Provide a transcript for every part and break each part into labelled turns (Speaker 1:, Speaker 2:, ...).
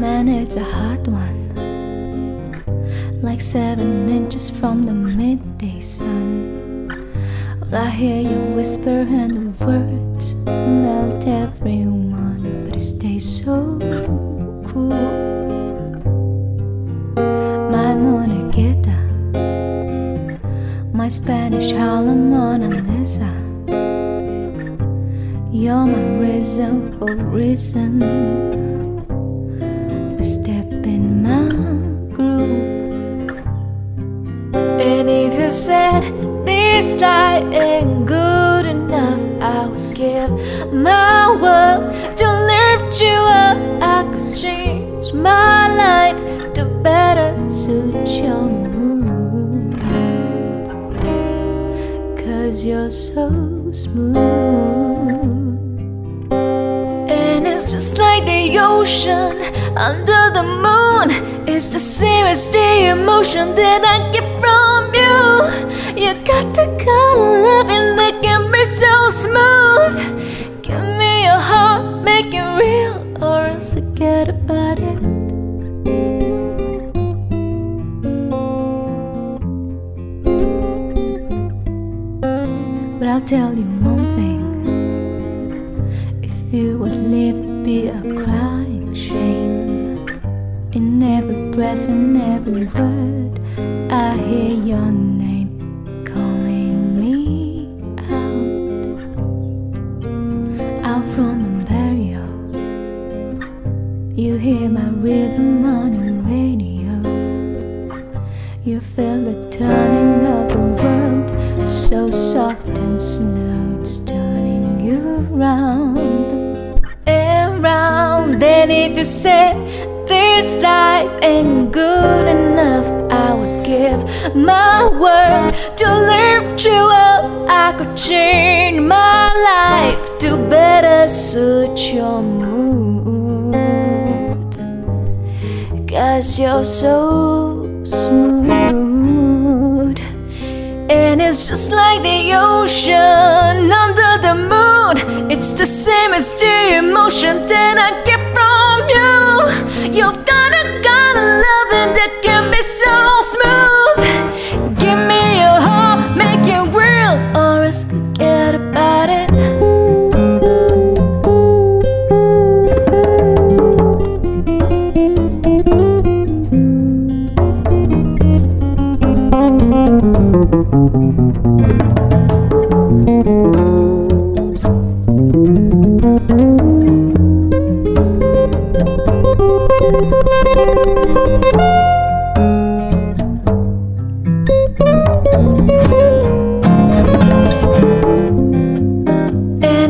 Speaker 1: Man, it's a hard one. Like seven inches from the midday sun. I hear you whisper, and the words melt everyone, but you stay so cool. My monagueta, my Spanish Harlem Mona Lisa. You're my reason for reason. This life ain't good enough, I would give my world to lift you up. I could change my life to better suit your mood. Cause you're so smooth. And it's just like the ocean under the moon. It's the same as the emotion that I get from you. You got the kind of loving that can be so smooth. Give me your heart, make it real, or else forget about it. But I'll tell you one thing If you would live, it'd be a crying shame In every breath and every word I hear your name You hear my rhythm on your radio You feel the turning of the world so soft and slow, it's turning you round and round. And if you say this life ain't good enough, I would give my word to lift you up. I could change my life to better suit your Cause you're so smooth. And it's just like the ocean under the moon. It's the same as the emotion that I get from you. You've got a kind of loving that can be so smooth. Give me your heart, make it real, or else forget And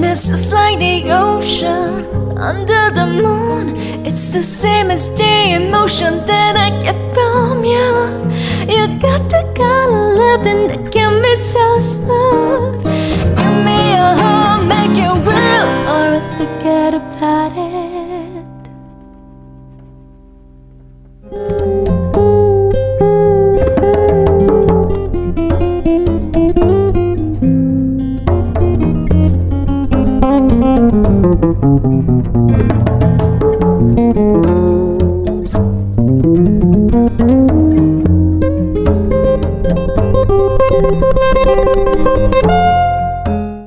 Speaker 1: it's just like the ocean under the moon. It's the same as the emotion that I get from you. You got the kind of loving that can be so smooth. Give me your heart, make it real, or else forget about it.